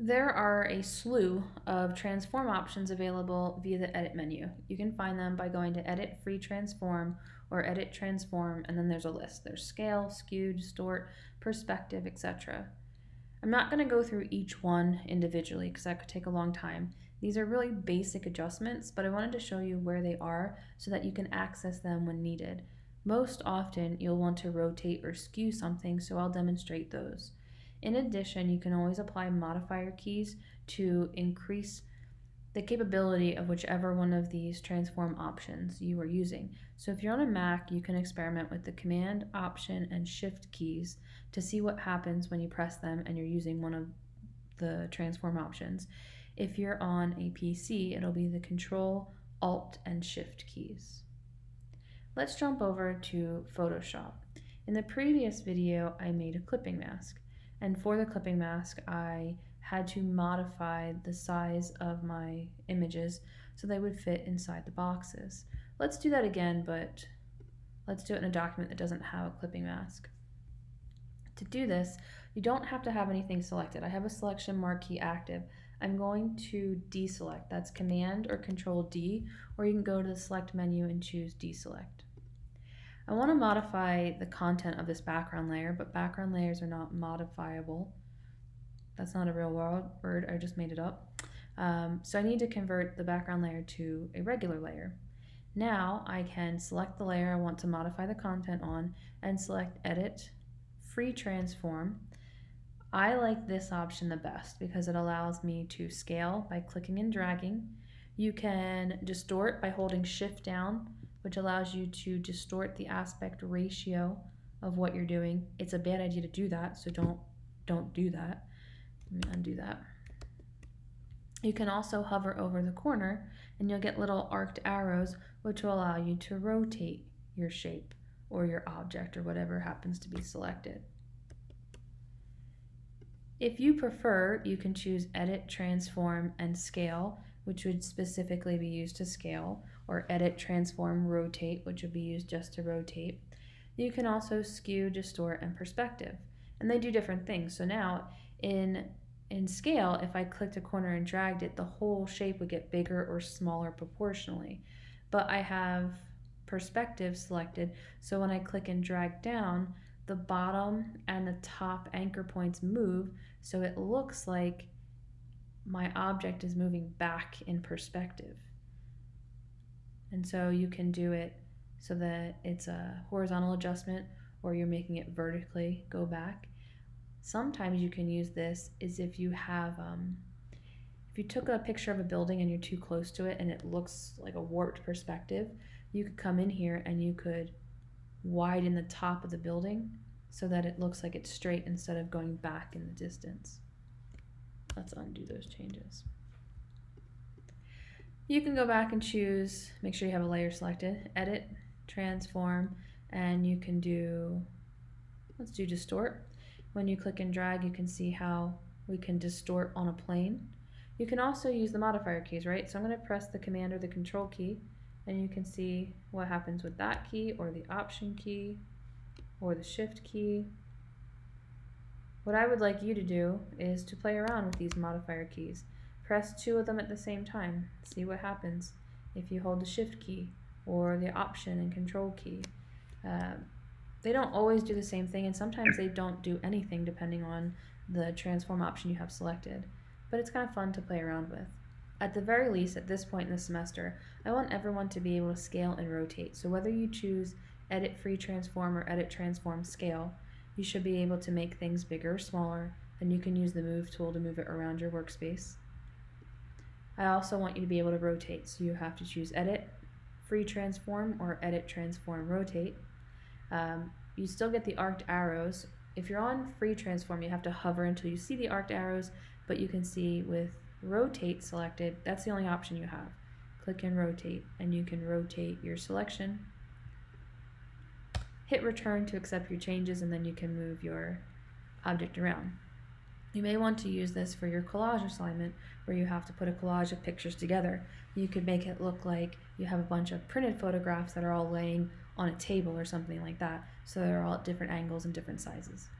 There are a slew of transform options available via the edit menu. You can find them by going to edit free transform or edit transform and then there's a list. There's scale, skew, distort, perspective, etc. I'm not going to go through each one individually because that could take a long time. These are really basic adjustments, but I wanted to show you where they are so that you can access them when needed. Most often, you'll want to rotate or skew something, so I'll demonstrate those. In addition, you can always apply modifier keys to increase the capability of whichever one of these transform options you are using. So if you're on a Mac, you can experiment with the Command, Option, and Shift keys to see what happens when you press them and you're using one of the transform options. If you're on a PC, it'll be the Control, Alt, and Shift keys. Let's jump over to Photoshop. In the previous video, I made a clipping mask. And for the clipping mask, I had to modify the size of my images so they would fit inside the boxes. Let's do that again, but let's do it in a document that doesn't have a clipping mask. To do this, you don't have to have anything selected. I have a selection marquee active. I'm going to deselect. That's Command or Control D, or you can go to the select menu and choose deselect. I want to modify the content of this background layer, but background layers are not modifiable. That's not a real world word, I just made it up. Um, so I need to convert the background layer to a regular layer. Now I can select the layer I want to modify the content on and select Edit, Free Transform. I like this option the best because it allows me to scale by clicking and dragging. You can distort by holding Shift down which allows you to distort the aspect ratio of what you're doing. It's a bad idea to do that, so don't don't do that. Let me undo that. You can also hover over the corner and you'll get little arced arrows which will allow you to rotate your shape or your object or whatever happens to be selected. If you prefer, you can choose Edit, Transform, and Scale, which would specifically be used to scale, or edit, transform, rotate, which would be used just to rotate. You can also skew, distort, and perspective. And they do different things. So now in, in scale, if I clicked a corner and dragged it, the whole shape would get bigger or smaller proportionally. But I have perspective selected, so when I click and drag down, the bottom and the top anchor points move, so it looks like my object is moving back in perspective. And so you can do it so that it's a horizontal adjustment or you're making it vertically go back. Sometimes you can use this is if you have, um, if you took a picture of a building and you're too close to it and it looks like a warped perspective, you could come in here and you could widen the top of the building so that it looks like it's straight instead of going back in the distance. Let's undo those changes. You can go back and choose, make sure you have a layer selected, edit, transform, and you can do, let's do distort. When you click and drag, you can see how we can distort on a plane. You can also use the modifier keys, right? So I'm going to press the command or the control key, and you can see what happens with that key or the option key or the shift key. What I would like you to do is to play around with these modifier keys. Press two of them at the same time. See what happens if you hold the shift key or the option and control key. Uh, they don't always do the same thing and sometimes they don't do anything depending on the transform option you have selected. But it's kind of fun to play around with. At the very least, at this point in the semester, I want everyone to be able to scale and rotate. So whether you choose Edit Free Transform or Edit Transform Scale, you should be able to make things bigger or smaller, and you can use the Move tool to move it around your workspace. I also want you to be able to rotate, so you have to choose Edit, Free Transform, or Edit, Transform, Rotate. Um, you still get the arced arrows. If you're on Free Transform, you have to hover until you see the arced arrows, but you can see with Rotate selected, that's the only option you have. Click and rotate, and you can rotate your selection. Hit return to accept your changes, and then you can move your object around. You may want to use this for your collage assignment where you have to put a collage of pictures together. You could make it look like you have a bunch of printed photographs that are all laying on a table or something like that, so they're all at different angles and different sizes.